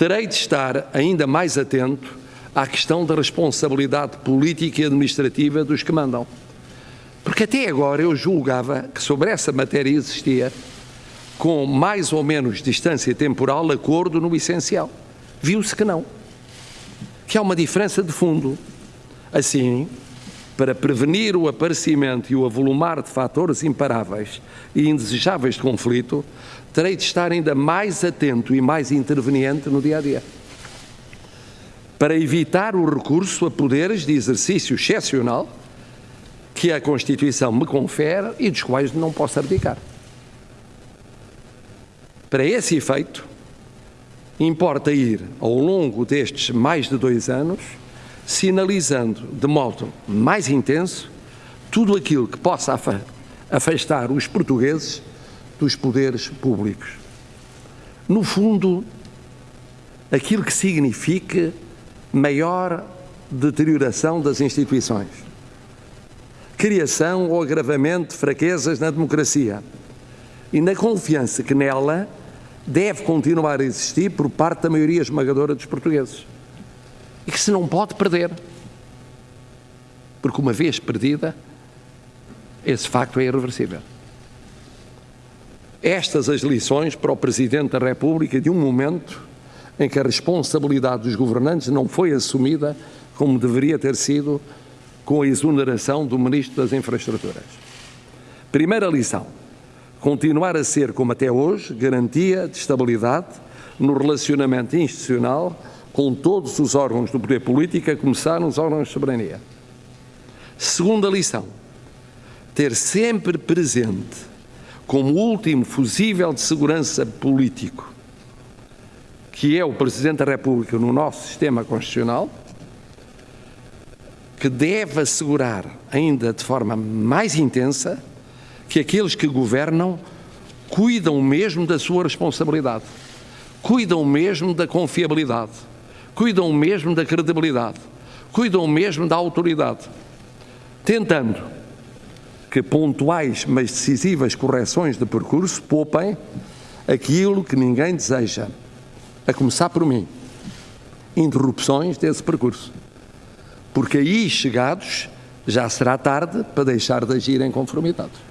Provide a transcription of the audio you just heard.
terei de estar ainda mais atento à questão da responsabilidade política e administrativa dos que mandam. Porque até agora eu julgava que sobre essa matéria existia, com mais ou menos distância temporal, acordo no essencial. Viu-se que não. Que há uma diferença de fundo. Assim, para prevenir o aparecimento e o avolumar de fatores imparáveis e indesejáveis de conflito, terei de estar ainda mais atento e mais interveniente no dia a dia. Para evitar o recurso a poderes de exercício excepcional que a Constituição me confere e dos quais não posso abdicar. Para esse efeito, importa ir, ao longo destes mais de dois anos, sinalizando de modo mais intenso tudo aquilo que possa afastar os portugueses dos poderes públicos. No fundo, aquilo que significa maior deterioração das instituições, criação ou agravamento de fraquezas na democracia. E na confiança que nela deve continuar a existir por parte da maioria esmagadora dos portugueses e que se não pode perder. Porque uma vez perdida, esse facto é irreversível. Estas as lições para o Presidente da República de um momento em que a responsabilidade dos governantes não foi assumida como deveria ter sido com a exoneração do Ministro das Infraestruturas. Primeira lição: continuar a ser, como até hoje, garantia de estabilidade no relacionamento institucional com todos os órgãos do poder político, a começar nos órgãos de soberania. Segunda lição: ter sempre presente como último fusível de segurança político, que é o Presidente da República no nosso sistema constitucional, que deve assegurar ainda de forma mais intensa que aqueles que governam cuidam mesmo da sua responsabilidade, cuidam mesmo da confiabilidade, cuidam mesmo da credibilidade, cuidam mesmo da autoridade, tentando que pontuais, mas decisivas correções de percurso poupem aquilo que ninguém deseja, a começar por mim, interrupções desse percurso. Porque aí chegados já será tarde para deixar de agir em conformidade.